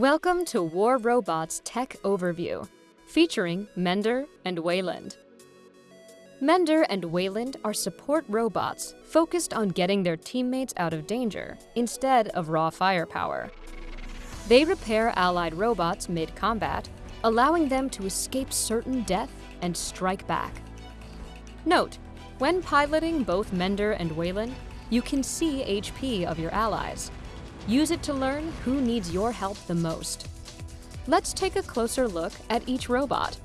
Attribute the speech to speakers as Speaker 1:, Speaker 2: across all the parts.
Speaker 1: Welcome to War Robots Tech Overview, featuring Mender and Weyland. Mender and Weyland are support robots focused on getting their teammates out of danger instead of raw firepower. They repair allied robots mid-combat, allowing them to escape certain death and strike back. Note, when piloting both Mender and Weyland, you can see HP of your allies. Use it to learn who needs your help the most. Let's take a closer look at each robot.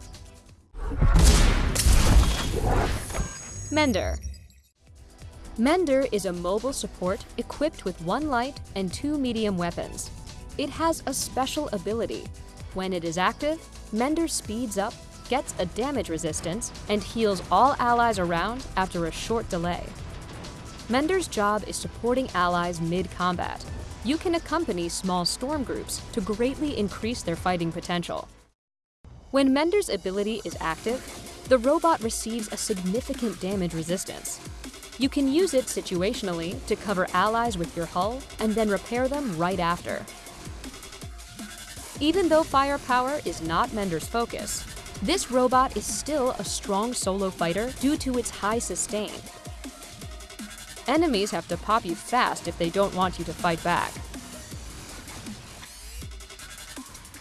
Speaker 1: Mender. Mender is a mobile support equipped with one light and two medium weapons. It has a special ability. When it is active, Mender speeds up, gets a damage resistance, and heals all allies around after a short delay. Mender's job is supporting allies mid-combat. You can accompany small storm groups to greatly increase their fighting potential. When Mender's ability is active, the robot receives a significant damage resistance. You can use it situationally to cover allies with your hull and then repair them right after. Even though firepower is not Mender's focus, this robot is still a strong solo fighter due to its high sustain. Enemies have to pop you fast if they don't want you to fight back.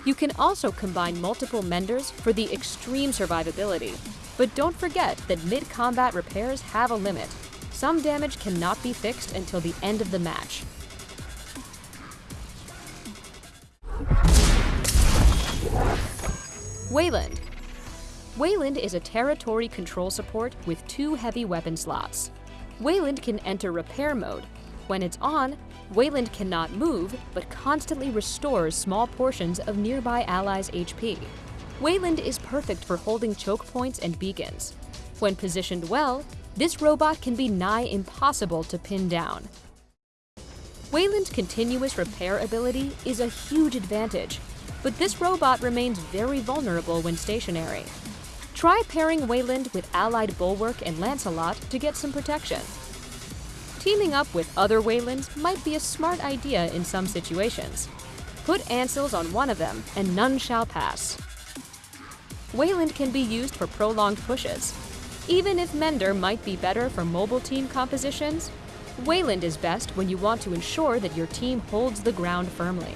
Speaker 1: You can also combine multiple menders for the extreme survivability, but don't forget that mid-combat repairs have a limit. Some damage cannot be fixed until the end of the match. Weyland. Weyland is a territory control support with two heavy weapon slots. Weyland can enter repair mode. When it's on, Weyland cannot move, but constantly restores small portions of nearby allies' HP. Weyland is perfect for holding choke points and beacons. When positioned well, this robot can be nigh impossible to pin down. Weyland's continuous repair ability is a huge advantage, but this robot remains very vulnerable when stationary. Try pairing Weyland with allied Bulwark and Lancelot to get some protection. Teaming up with other Weylands might be a smart idea in some situations. Put Ansels on one of them, and none shall pass. Weyland can be used for prolonged pushes. Even if Mender might be better for mobile team compositions, Weyland is best when you want to ensure that your team holds the ground firmly.